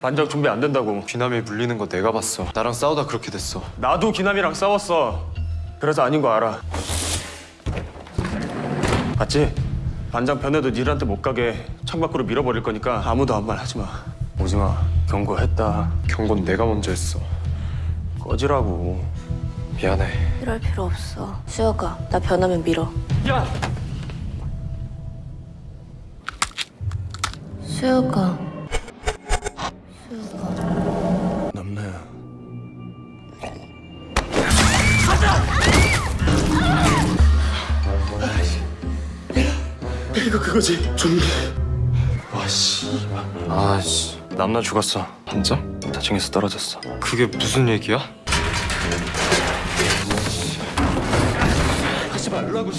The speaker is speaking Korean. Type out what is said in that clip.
반장 준비 안 된다고 귀남이 물리는 거 내가 봤어. 나랑 싸우다 그렇게 됐어. 나도 기남이랑 싸웠어 그래서 아닌 거 알아 봤지? 반장 변해도 니들한테 못 가게 창밖으로 밀어버릴 거니까 아무도 아무 말 하지 마 오지 마 경고했다 경고는 내가 먼저 했어. 꺼지라고 미안해. 이럴 필요 없어. 수혁아, 나 변하면 밀어. 야! 수혁아. 남나야 이거 그거지 좀비 와씨. 아씨. 남나 죽었어 반장? 다층에서 떨어졌어 그게 무슨 얘기야? 하지 말라고